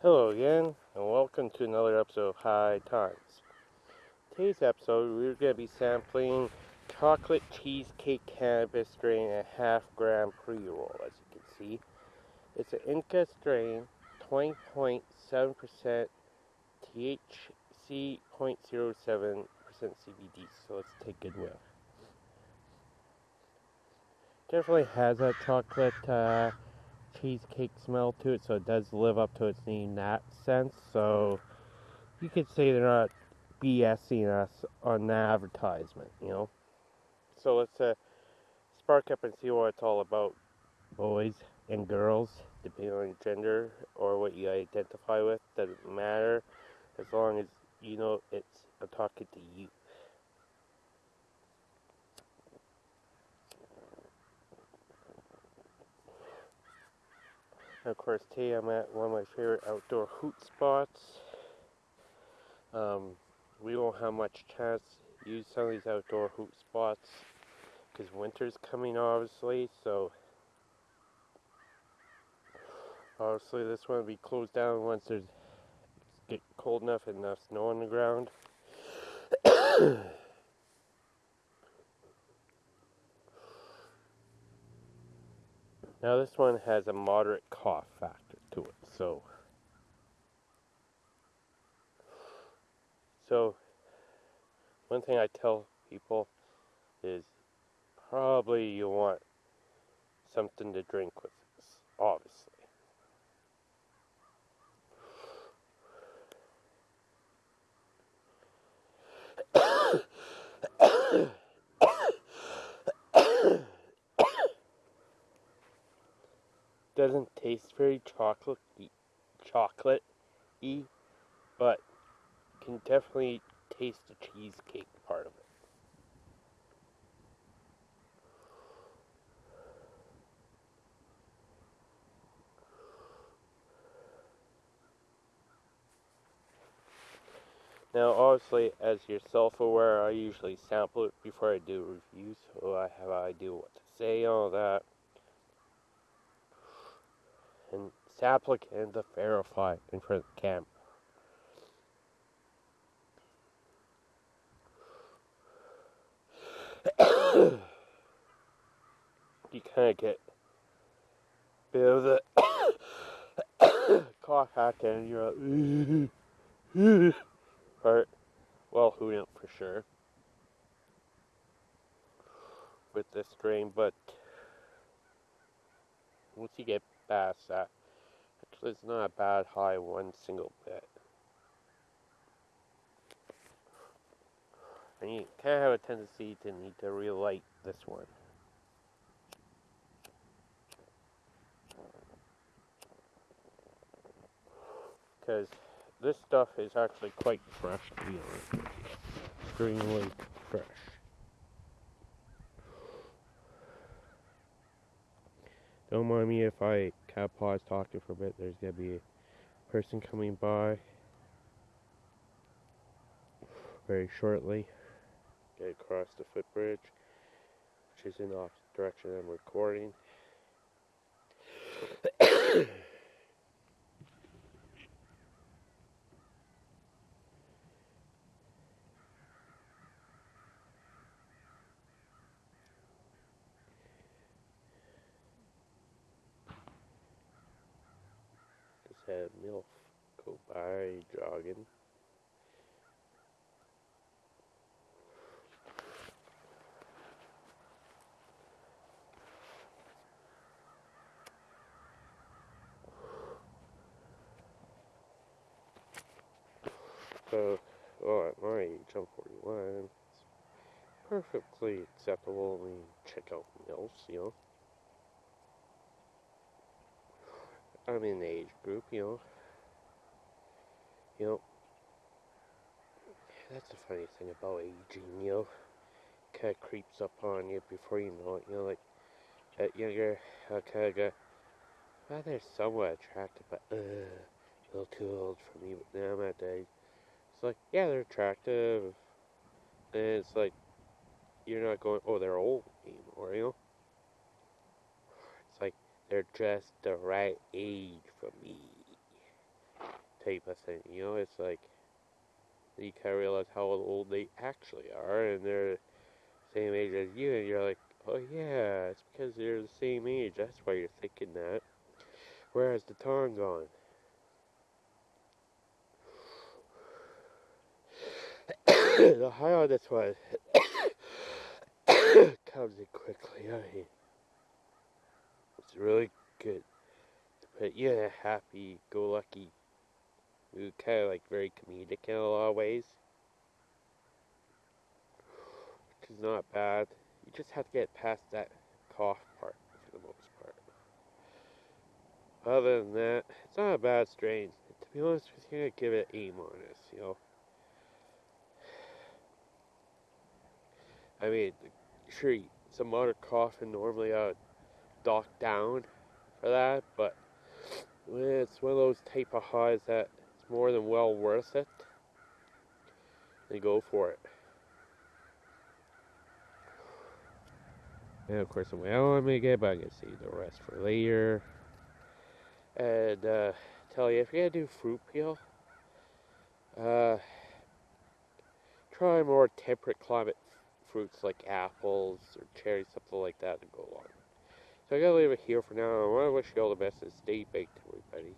Hello again, and welcome to another episode of High Times. Today's episode, we're going to be sampling chocolate cheesecake cannabis strain a half gram pre-roll, as you can see. It's an Indica strain, 20.7% THC, 0.07% CBD, so let's take a whiff. Definitely has that chocolate uh, cheesecake smell to it, so it does live up to its name in that sense. So you could say they're not BSing us on the advertisement, you know. So let's uh, spark up and see what it's all about, boys and girls, depending on your gender or what you identify with. Doesn't matter as long as you know it's I'm talking to you. Of course, today I'm at one of my favorite outdoor hoot spots. Um, we won't have much chance to use some of these outdoor hoot spots because winter's coming, obviously. So, obviously, this one will be closed down once there's get cold enough and enough snow on the ground. Now this one has a moderate cough factor to it, so so one thing I tell people is probably you want something to drink with this, obviously. doesn't very chocolate y, but can definitely taste the cheesecake part of it. Now, obviously, as you're self-aware, I usually sample it before I do reviews, so I have an idea what to say, all that. And applicant to verify in front of the camera. you kind of get a bit of the cough factor and you're like. Well, who knows for sure with this strain, but once you get past that, it's not a bad high one single bit. And you kind of have a tendency to need to relight this one. Because this stuff is actually quite fresh to be honest with you. Extremely fresh. Don't mind me if I of pause talking for a bit. There's going to be a person coming by very shortly. Get across the footbridge, which is in the direction I'm recording. Had MILF go by jogging. So, well, at my age, I'm 41, it's perfectly acceptable. I mean, check out MILFs, you know. I'm in the age group, you know. You know, that's the funny thing about aging, you know. Kind of creeps up on you before you know it, you know, like, younger, I kind of go, well, they're somewhat attractive, but, uh, a little too old for me, but now I'm at the age. It's like, yeah, they're attractive, and it's like, you're not going, oh, they're old anymore, you know. They're just the right age for me. type of thing. You know, it's like you kind of realize how old they actually are, and they're the same age as you, and you're like, oh yeah, it's because they're the same age. That's why you're thinking that. Where's the time gone? the high on this one comes in quickly. I mean, really good. But yeah, happy, go lucky. We kind of like very comedic in a lot of ways. Which is not bad. You just have to get past that cough part for the most part. Other than that, it's not a bad strain. To be honest with you, I'd give it A minus, you know. I mean, sure, some other coughing normally I dock down for that, but it's one of those type of highs that it's more than well worth it. Then go for it. And of course, I'm well, I may get, but I can see the rest for later. And uh, tell you, if you're gonna do fruit peel, uh, try more temperate climate fruits like apples or cherries, something like that to go along. So I gotta leave it here for now. I want to wish you all the best and stay baked, everybody.